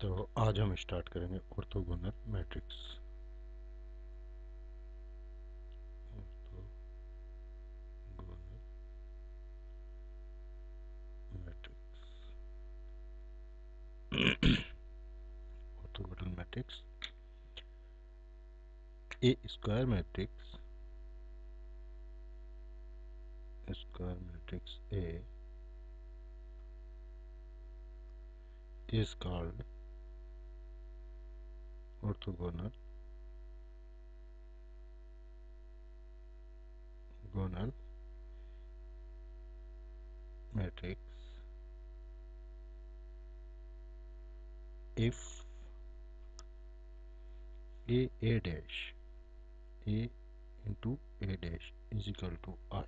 तो आज हम स्टार्ट करेंगे orthogonal matrix. Orthogonal matrix. A square matrix. Square matrix A. is called orthogonal gonal matrix if a a dash a into a dash is equal to i.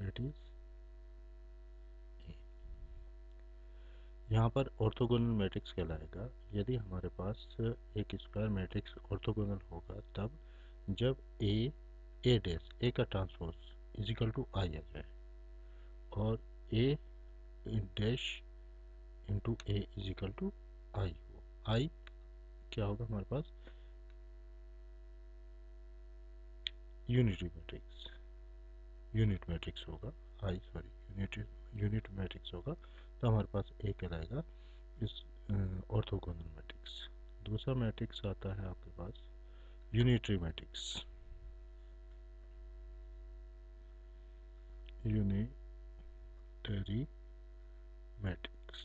That is यहाँ पर orthogonal matrix कहलाएगा। यदि हमारे पास एक square matrix orthogonal होगा, तब जब ए ए डैश ए का transpose is equal to I आ जाए, और A dash into A is equal to I हो। आई क्या होगा हमारे पास? यूनिटरी मैट्रिक्स यूनिट मैट्रिक्स होगा। I sorry unit unit matrix होगा। तो हमारे पास ए कहलाएगा इस ऑर्थोगोनल मैट्रिक्स दूसरा मैट्रिक्स आता है आपके पास unitary matrix unitary matrix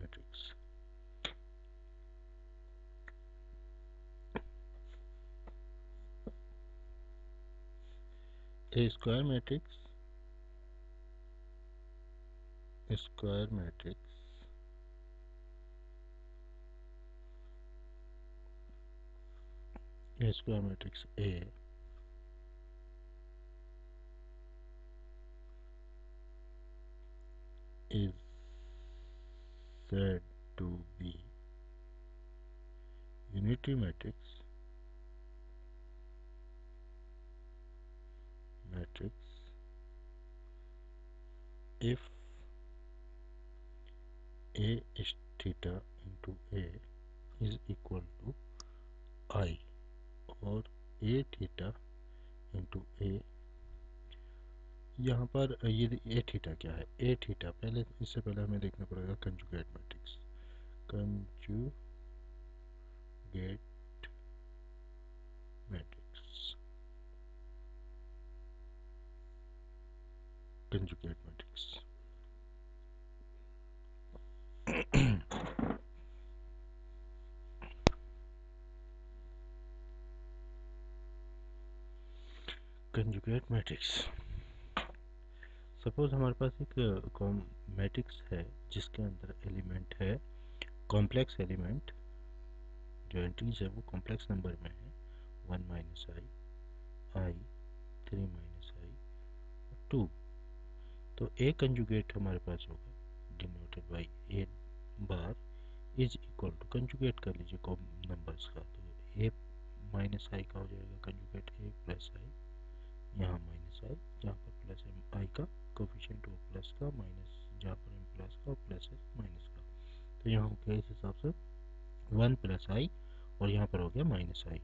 matrix a square matrix square matrix. A square matrix A. Is said to be unity matrix. Matrix. If a is theta into a is equal to i और a theta into A यहाँ पर ये ए theta क्या है? A theta पहले इससे पहले हमें देखना पड़ेगा conjugate matrix conjugate matrix conjugate matrix conjugate matrix suppose हमारे पास एक कॉम मैट्रिक्स है, जिसके अंदर एलिमेंट है कॉम्प्लेक्स एलिमेंट जो एंट्रीज है, वो कॉम्प्लेक्स नंबर में है one minus i i three minus i two तो ए कंजुगेट हमारे पास होगा denoted by A bar is equal to conjugate कर लीजिए कॉम नंबर्स का तो ए माइनस आई का हो जाएगा कंजुगेट ए प्लस आई यहाँ माइनस आई जहाँ पर प्लस एम आई का कोफिशियंट हो प्लस का माइनस जहाँ पर एम प्लस का प्लस है माइनस का। तो यहाँ हो गया इस हिसाब से वन प्लस आई और यहाँ पर हो गया माइनस आई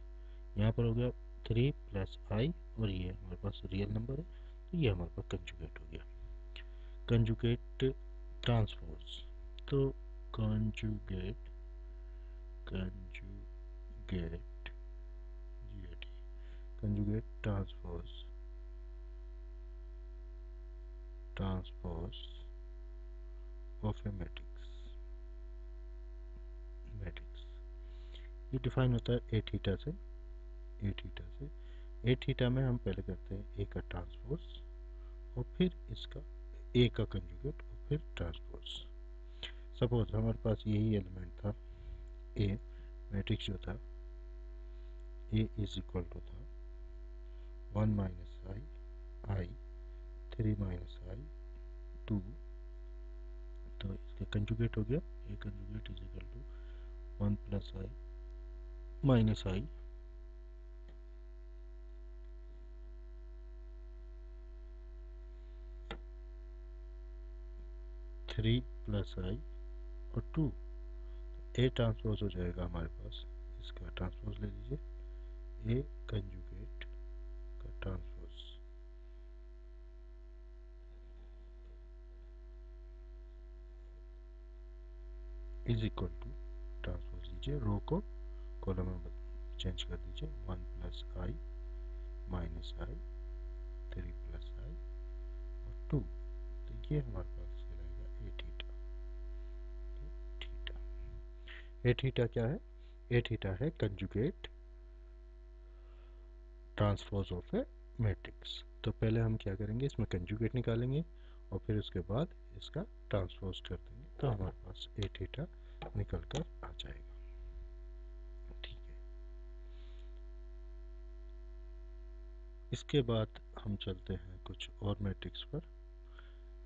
यहाँ पर हो गया थ्री प्लस आई और ये हमारे पास रियल नंबर है तो ये हमारे पास कंजुगेट हो गया। कंजुगेट ट्रांसपोज तो conjugate conjugate GAT conjugate transpose of a matrix. Matrix. ये डिफाइन होता है ए थीटा से ए थीटा से। ए थीटा में हम पहले करते हैं ए का ट्रांसपोज और फिर इसका ए का कंजुगेट और फिर ट्रांसपोज सपोज़ हमारे पास यही एलिमेंट था। ए मैट्रिक्स जो था ए इज़ इक्वल टू था। One minus i i three minus i two तो इसका कंजुगेट हो गया। A conjugate is equal to one plus i minus i three plus i और टू ए ट्रांसपोज हो जाएगा हमारे पास। इसका ट्रांसपोज ले लीजिए। ए कंजुगेट का transpose is equal to transpose लीजिए रो को कॉलम में चेंज कर दीजिए one plus i minus i three plus i और टू तो ये हमारे पास कहलाएगा A theta theta A theta क्या है? ए थीटा है conjugate transpose of A matrix तो पहले हम क्या करेंगे? इसमें कंजुगेट निकालेंगे और फिर उसके बाद इसका ट्रांसपोज कर देंगे। तो हमारे पास ए थीटा निकल कर आ जाएगा। ठीक है। इसके बाद हम चलते हैं कुछ और मैट्रिक्स पर।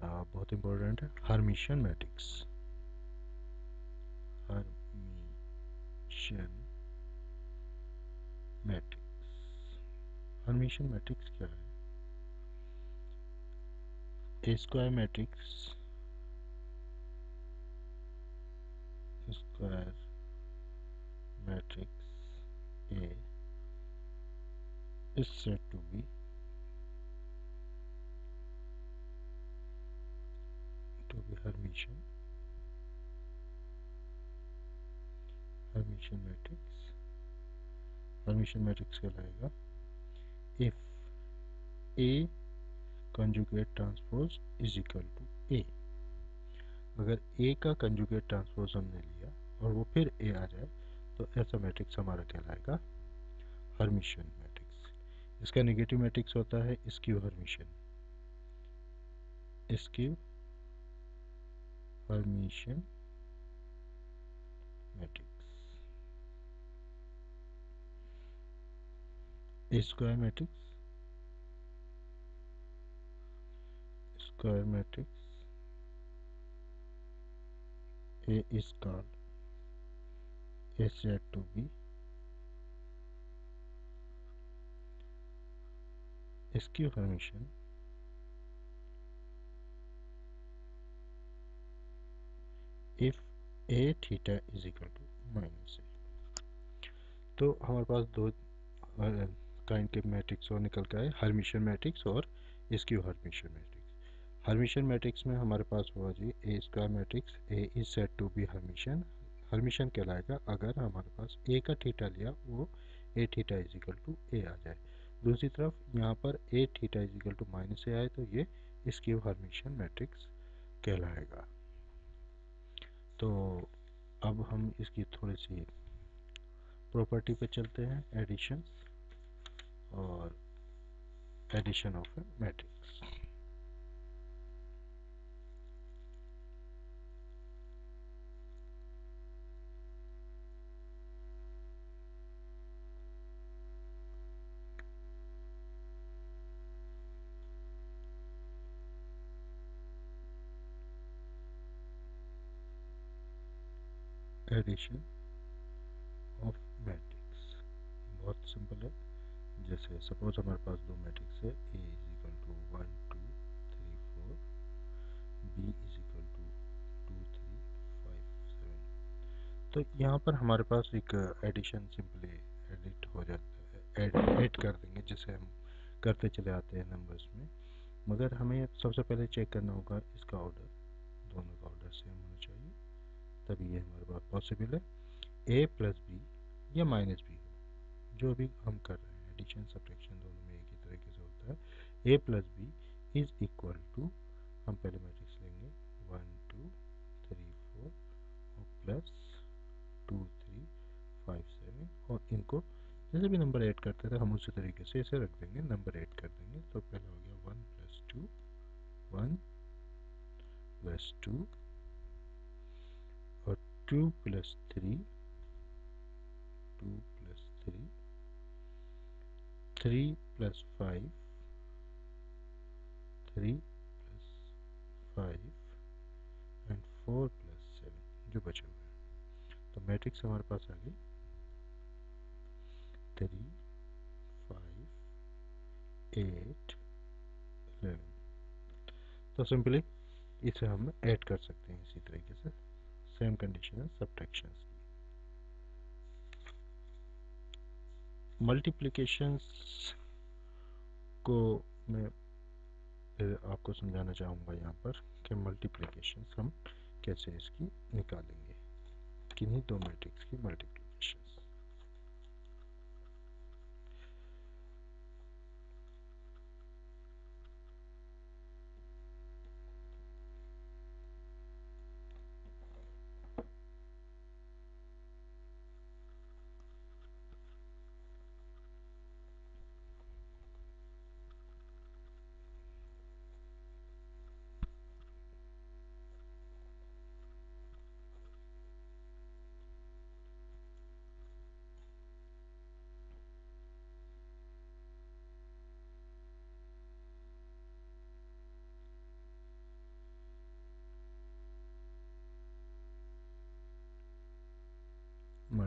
आ, बहुत इंपॉर्टेंट है। Hermitian matrix. Hermitian matrix. Hermitian matrix क्या है? A square matrix square matrix A is said to be to be Hermitian Hermitian matrix Hermitian matrix कहलाएगा if A conjugate transpose is equal to A अगर ए का conjugate transpose हमने लिया और वो फिर ए आ जाए तो ऐसा मैट्रिक्स हमारा कहलाएगा हरमिशन मैट्रिक्स इसका नेगेटिव मैट्रिक्स होता है skew Hermitian skew Hermitian matrix square matrix square matrix A is A said to be skew Hermitian if A theta is equal to minus A तो हमारे पास दो काइंड के मैट्रिक्स और निकल के आए हरमिशन मैट्रिक्स और skew Hermitian matrix Hermitian matrix में हमारे पास हुआ जी A square matrix A is said to be Hermitian Hermitian कहलाएगा अगर हमारे पास ए का थीटा लिया, वो A theta is equal to A आ जाए। दूसरी तरफ़ यहाँ पर A theta is equal to minus A आए तो ये इसकी हरमिशन मैट्रिक्स कहलाएगा। तो अब हम इसकी थोड़ी सी प्रॉपर्टी पे चलते हैं एडिशन और addition of A matrix addition of matrix बहुत सिंपल है। जैसे सपोज़ हमारे पास दो मैट्रिक्स है A is equal to one two three four B is equal to two three five seven तो यहाँ पर हमारे पास एक एडिशन सिंपली एडिट हो जाता है एड कर देंगे, जिसे हम करते चले आते हैं नंबर्स में। मगर हमें सबसे पहले चेक करना होगा इसका ऑर्डर दोनों का ऑर्डर सेम होना चाहिए तभी ये हमारे पास पॉसिबल है। ए प्लस बी या माइनस बी हो जो भी हम कर रहे हैं एडिशन सब्ट्रैक्शन दोनों में एक ही तरीके से होता है। A plus B is equal to हम पहले मैट्रिक्स लेंगे। वन टू थ्री फोर और plus two three five seven और इनको जैसे भी नंबर ऐड करते थे हम उसी तरीके से इसे रख देंगे। नंबर ऐड कर देंगे। तो पहले हो गया one plus two one plus two two plus three, two plus three three plus five, three plus five, and four plus seven, जो बचे हुए तो मैट्रिक्स हमारे पास आ गई। Three, five, eight, eleven. तो सिंपली इसे हम ऐड कर सकते हैं इसी तरीके से condition as subtractions. मल्टीप्लिकेशंस को मैं आपको समझाना चाहूँगा यहाँ पर कि मल्टीप्लिकेशंस हम कैसे इसकी निकालेंगे। किन्हीं दो मैट्रिक्स की multiplication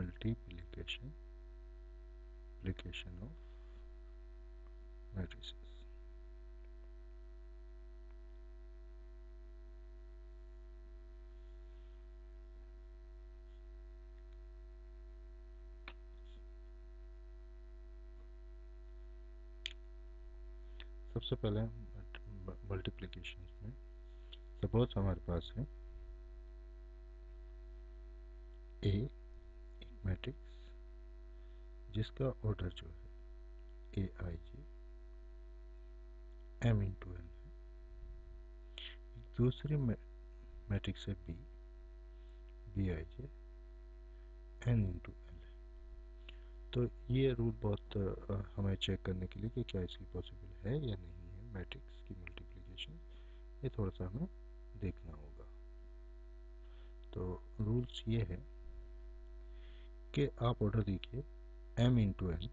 multiplication application of matrices सबसे पहले मल्टीप्लिकेशन में सपोज़ हमारे पास है ए मैट्रिक्स जिसका ऑर्डर जो है A I J M into N है। दूसरी मैट्रिक्स है B B I J N into L है। तो ये रूल बहुत हमें चेक करने के लिए कि क्या इसकी पॉसिबल है या नहीं है मैट्रिक्स की मल्टीप्लिकेशन ये थोड़ा सा हमें देखना होगा। तो रूल्स ये है कि आप ऑर्डर देखिए एम इंटू एन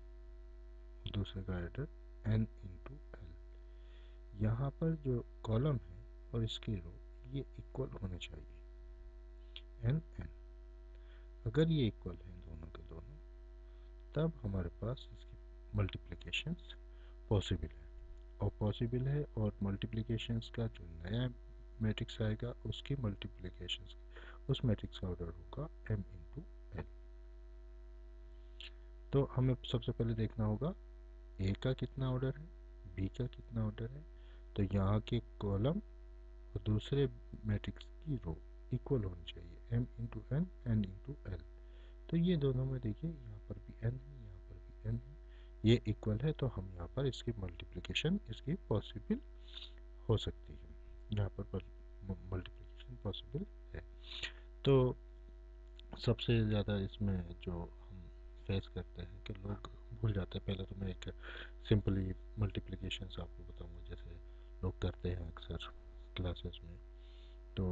दूसरे का ऑर्डर एन इंटू एल यहाँ पर जो कॉलम है और इसकी रो ये इक्वल होने चाहिए। एन एन अगर ये इक्वल है दोनों के दोनों, तब हमारे पास इसकी मल्टीप्लिकेशन पॉसिबल है। और पॉसिबल है और मल्टीप्लिकेशंस का जो नया मैट्रिक्स आएगा, उसकी मल्टीप्लिकेशंस उस मैट्रिक्स का ऑर्डर होगा एम इंटू तो हमें सबसे पहले देखना होगा ए का कितना ऑर्डर है बी का कितना ऑर्डर है तो यहाँ के कॉलम और दूसरे मैट्रिक्स की रो इक्वल होनी चाहिए M into N N into L तो ये दोनों में देखिए, यहाँ पर भी एन है, यहाँ पर भी एन है, ये इक्वल है तो हम यहाँ पर इसकी मल्टीप्लिकेशन इसकी पॉसिबल हो सकती है। यहाँ पर मल्टीप्लिकेशन पॉसिबल है। तो सबसे ज़्यादा इसमें जो फेस करते हैं कि लोग भूल जाते हैं। पहले तो मैं एक सिंपली मल्टीप्लिकेशन आपको बताऊँगा, जैसे लोग करते हैं अक्सर क्लासेस में। तो